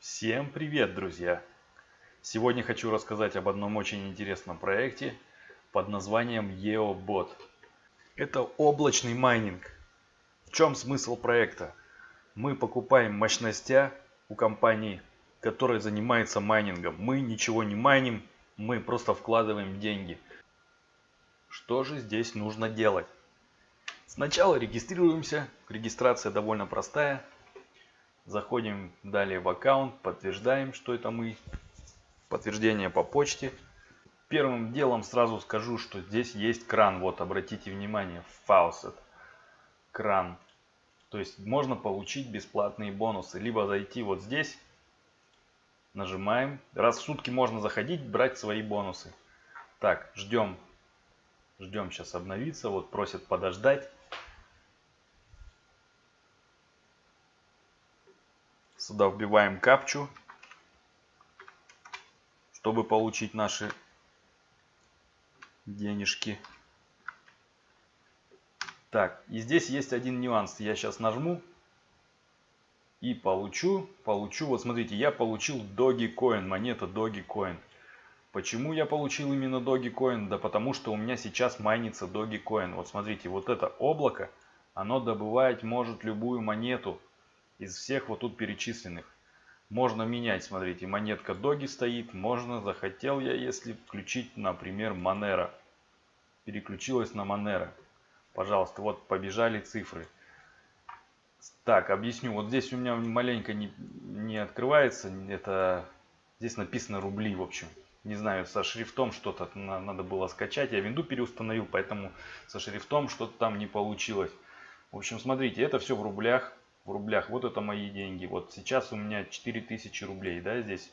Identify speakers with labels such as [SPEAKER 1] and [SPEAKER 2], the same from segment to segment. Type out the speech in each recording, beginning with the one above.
[SPEAKER 1] Всем привет, друзья! Сегодня хочу рассказать об одном очень интересном проекте под названием EOBot. Это облачный майнинг. В чем смысл проекта? Мы покупаем мощностя у компании, которая занимается майнингом. Мы ничего не майним, мы просто вкладываем деньги. Что же здесь нужно делать? Сначала регистрируемся. Регистрация довольно простая. Заходим далее в аккаунт, подтверждаем, что это мы. Подтверждение по почте. Первым делом сразу скажу, что здесь есть кран. Вот, обратите внимание, faucet. Кран. То есть можно получить бесплатные бонусы. Либо зайти вот здесь, нажимаем. Раз в сутки можно заходить, брать свои бонусы. Так, ждем. Ждем сейчас обновиться. Вот просят подождать. Сюда вбиваем капчу, чтобы получить наши денежки. Так, и здесь есть один нюанс. Я сейчас нажму и получу, получу, вот смотрите, я получил Dogecoin, монета Dogecoin. Почему я получил именно Dogecoin? Да потому что у меня сейчас майнится Dogecoin. Вот смотрите, вот это облако, оно добывать может любую монету из всех вот тут перечисленных. Можно менять, смотрите, монетка Доги стоит, можно, захотел я, если включить, например, Monero. Переключилась на Monero. Пожалуйста, вот побежали цифры. Так, объясню. Вот здесь у меня маленько не, не открывается. Это здесь написано рубли, в общем. Не знаю, со шрифтом что-то надо было скачать. Я винду переустановил, поэтому со шрифтом что-то там не получилось. В общем, смотрите, это все в рублях в рублях. Вот это мои деньги. Вот сейчас у меня 4000 рублей, да, здесь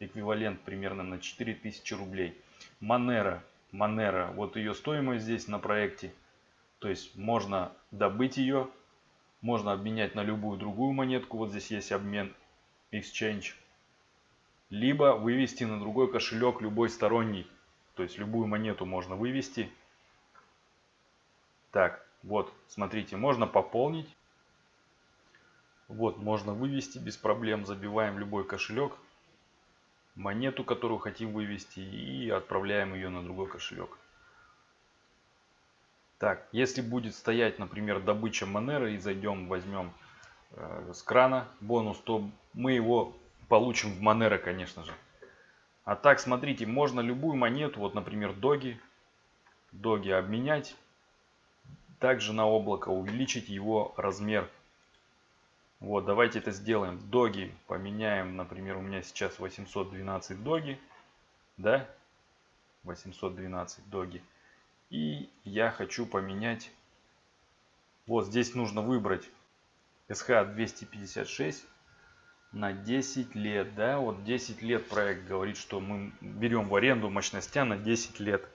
[SPEAKER 1] эквивалент примерно на 4000 рублей. Манера, Манера, вот ее стоимость здесь на проекте. То есть можно добыть ее, можно обменять на любую другую монетку. Вот здесь есть обмен Exchange. Либо вывести на другой кошелек любой сторонний. То есть любую монету можно вывести. Так, вот, смотрите, можно пополнить. Вот, можно вывести без проблем. Забиваем любой кошелек, монету, которую хотим вывести и отправляем ее на другой кошелек. Так, если будет стоять, например, добыча Монеры и зайдем, возьмем э, с крана бонус, то мы его получим в Монера, конечно же. А так, смотрите, можно любую монету, вот, например, Доги, Доги обменять. Также на облако увеличить его размер вот, давайте это сделаем. Доги поменяем, например, у меня сейчас 812 доги, да, 812 доги. И я хочу поменять, вот здесь нужно выбрать SH256 на 10 лет, да, вот 10 лет проект говорит, что мы берем в аренду мощностя на 10 лет.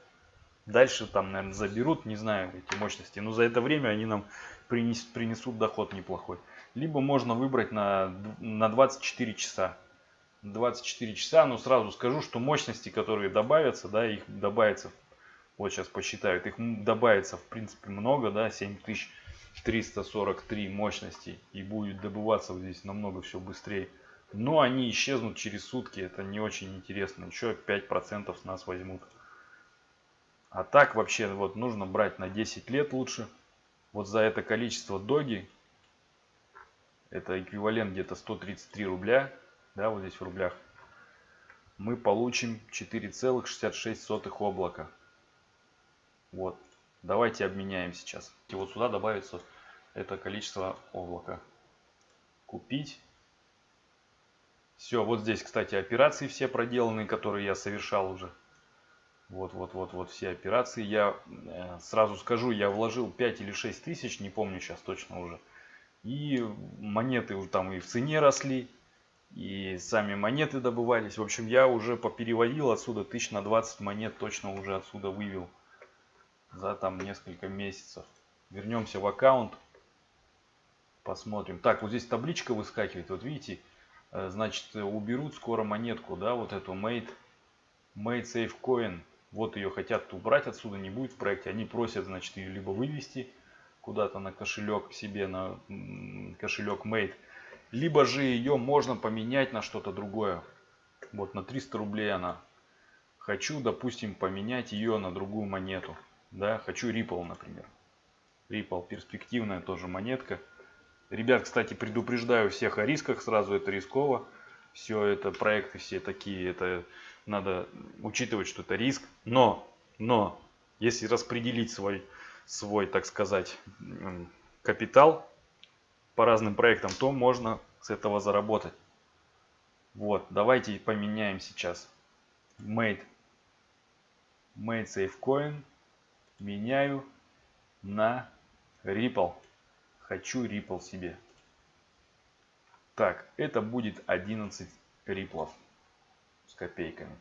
[SPEAKER 1] Дальше там, наверное, заберут, не знаю, эти мощности, но за это время они нам принесут, принесут доход неплохой либо можно выбрать на, на 24 часа. 24 часа, но сразу скажу, что мощности, которые добавятся, да, их добавится, вот сейчас посчитают, их добавится в принципе много, да, 7343 мощности и будет добываться вот здесь намного все быстрее. Но они исчезнут через сутки, это не очень интересно, еще 5% с нас возьмут. А так вообще вот нужно брать на 10 лет лучше. Вот за это количество доги это эквивалент где-то 133 рубля, да, вот здесь в рублях, мы получим 4,66 облака. Вот, давайте обменяем сейчас. И вот сюда добавится это количество облака. Купить. Все, вот здесь, кстати, операции все проделаны, которые я совершал уже. Вот, вот, вот, вот все операции. Я э, сразу скажу, я вложил 5 или 6 тысяч, не помню сейчас точно уже. И монеты там и в цене росли, и сами монеты добывались. В общем, я уже попереводил отсюда тысяч на 20 монет, точно уже отсюда вывел за там несколько месяцев. Вернемся в аккаунт, посмотрим. Так, вот здесь табличка выскакивает, вот видите, э, значит, уберут скоро монетку, да, вот эту Made, Made Safe Coin. Вот ее хотят убрать отсюда, не будет в проекте. Они просят, значит, ее либо вывести, куда-то на кошелек себе, на кошелек Mate. Либо же ее можно поменять на что-то другое. Вот на 300 рублей она. Хочу, допустим, поменять ее на другую монету. Да, хочу Ripple, например. Ripple перспективная тоже монетка. Ребят, кстати, предупреждаю всех о рисках, сразу это рисково. Все это проекты все такие, это надо учитывать, что это риск. Но, но, если распределить свой, свой, так сказать, капитал по разным проектам, то можно с этого заработать. Вот, давайте поменяем сейчас. Made, made Safe Coin меняю на Ripple. Хочу Ripple себе. Так, это будет 11 риплов с копейками.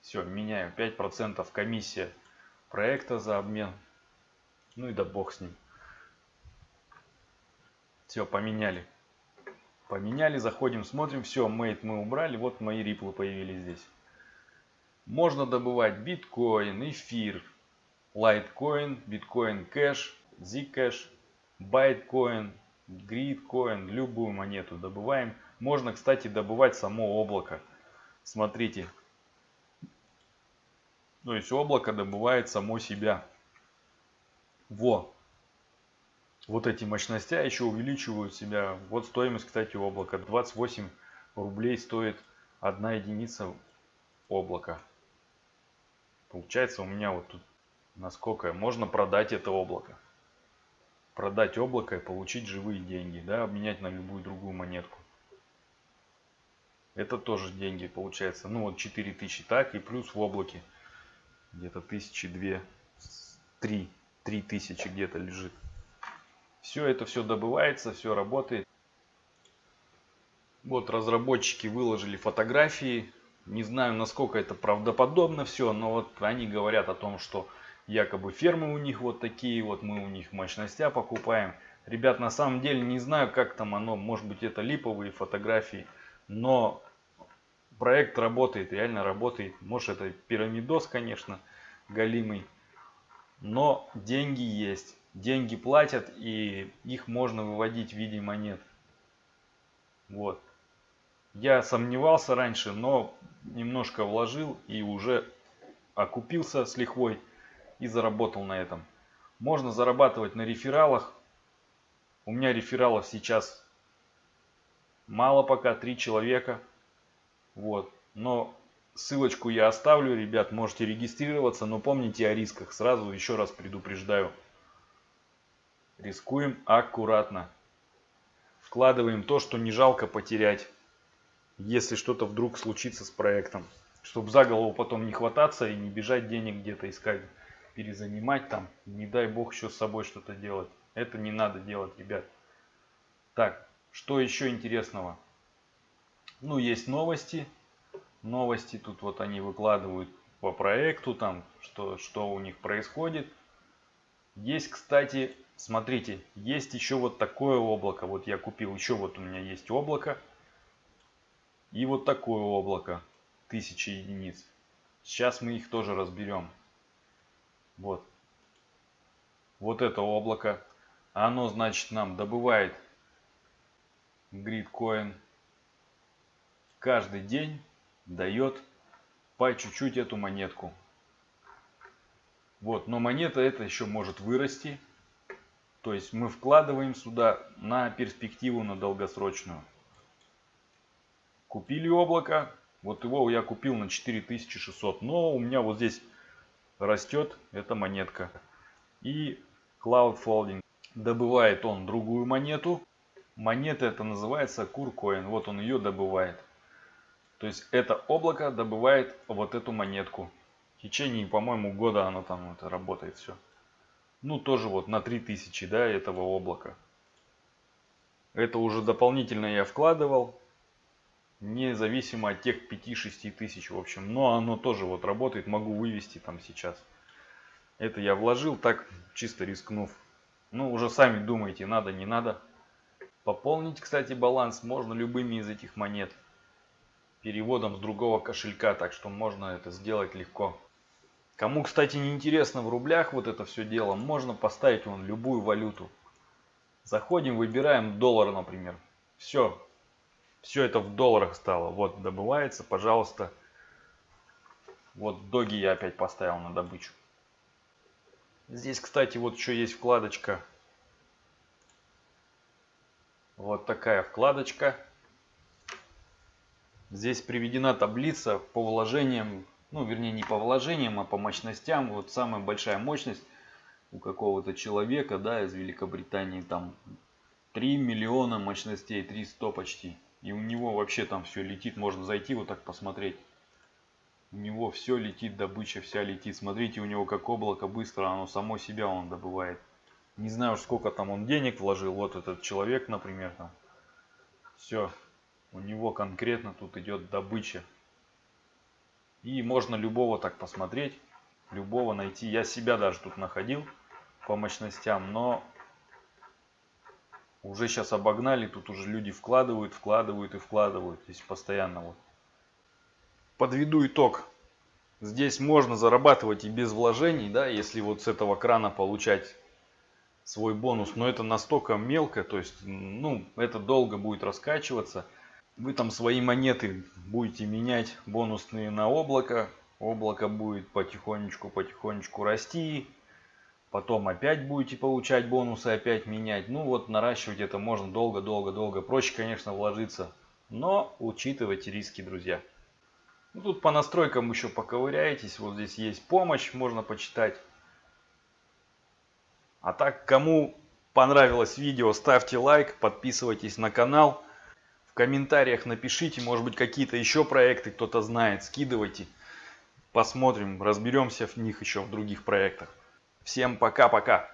[SPEAKER 1] Все, меняю 5% комиссия проекта за обмен. Ну и да бог с ним. Все, поменяли. Поменяли, заходим, смотрим. Все, мейт мы убрали. Вот мои риплы появились здесь. Можно добывать биткоин, эфир, лайткоин, биткоин кэш, zcash, байткоин, гридкоин, любую монету добываем. Можно, кстати, добывать само облако. Смотрите. То есть облако добывает само себя. Во. Вот эти мощности еще увеличивают себя. Вот стоимость, кстати, облака. 28 рублей стоит одна единица облака. Получается у меня вот тут насколько можно продать это облако. Продать облако и получить живые деньги. Да, обменять на любую другую монетку. Это тоже деньги получается. Ну вот 4000 так и плюс в облаке где-то тысячи две, три, три тысячи где-то лежит. Все это все добывается, все работает. Вот разработчики выложили фотографии. Не знаю, насколько это правдоподобно все, но вот они говорят о том, что якобы фермы у них вот такие, вот мы у них мощностя покупаем. Ребят, на самом деле не знаю, как там оно, может быть это липовые фотографии, но проект работает, реально работает. Может это пирамидос, конечно, галимый, но деньги есть деньги платят и их можно выводить в виде монет. Вот. Я сомневался раньше, но немножко вложил и уже окупился с лихвой и заработал на этом. Можно зарабатывать на рефералах. У меня рефералов сейчас мало пока, три человека. Вот. Но ссылочку я оставлю, ребят, можете регистрироваться, но помните о рисках. Сразу еще раз предупреждаю. Рискуем аккуратно. Вкладываем то, что не жалко потерять, если что-то вдруг случится с проектом. Чтобы за голову потом не хвататься и не бежать денег где-то искать, перезанимать там. Не дай бог еще с собой что-то делать. Это не надо делать, ребят. Так, что еще интересного? Ну, есть новости. Новости тут вот они выкладывают по проекту, там, что, что у них происходит. Есть, кстати, Смотрите, есть еще вот такое облако. Вот я купил, еще вот у меня есть облако. И вот такое облако. Тысячи единиц. Сейчас мы их тоже разберем. Вот. Вот это облако. Оно, значит, нам добывает гридкоин. Каждый день дает по чуть-чуть эту монетку. Вот, но монета это еще может вырасти. То есть мы вкладываем сюда на перспективу, на долгосрочную. Купили облако. Вот его я купил на 4600. Но у меня вот здесь растет эта монетка. И Cloud Folding. Добывает он другую монету. Монета это называется Куркоин. Вот он ее добывает. То есть это облако добывает вот эту монетку. В течение, по-моему, года оно там это работает все ну тоже вот на 3000 да, этого облака. Это уже дополнительно я вкладывал, независимо от тех 5-6 тысяч, в общем. Но оно тоже вот работает, могу вывести там сейчас. Это я вложил так, чисто рискнув. Ну, уже сами думаете, надо, не надо. Пополнить, кстати, баланс можно любыми из этих монет. Переводом с другого кошелька, так что можно это сделать легко. Кому, кстати, не интересно в рублях вот это все дело, можно поставить вон любую валюту. Заходим, выбираем доллар, например. Все, Все это в долларах стало. Вот добывается, пожалуйста. Вот доги я опять поставил на добычу. Здесь, кстати, вот еще есть вкладочка. Вот такая вкладочка. Здесь приведена таблица по вложениям, ну вернее не по вложениям, а по мощностям. Вот самая большая мощность у какого-то человека, да, из Великобритании, там 3 миллиона мощностей, 300 почти. И у него вообще там все летит, можно зайти вот так посмотреть. У него все летит, добыча вся летит. Смотрите, у него как облако быстро, оно само себя он добывает. Не знаю, сколько там он денег вложил. Вот этот человек, например, там. Все. У него конкретно тут идет добыча. И можно любого так посмотреть. Любого найти. Я себя даже тут находил по мощностям. Но уже сейчас обогнали. Тут уже люди вкладывают, вкладывают и вкладывают. Здесь постоянно вот подведу итог. Здесь можно зарабатывать и без вложений, да, если вот с этого крана получать свой бонус. Но это настолько мелко, то есть, ну, это долго будет раскачиваться. Вы там свои монеты будете менять бонусные на облако. Облако будет потихонечку-потихонечку расти. Потом опять будете получать бонусы, опять менять. Ну вот наращивать это можно долго-долго-долго. Проще, конечно, вложиться. Но учитывайте риски, друзья. Ну, тут по настройкам еще поковыряетесь. Вот здесь есть помощь, можно почитать. А так, кому понравилось видео, ставьте лайк, подписывайтесь на канал. В комментариях напишите, может быть, какие-то еще проекты кто-то знает, скидывайте. Посмотрим, разберемся в них еще в других проектах. Всем пока-пока.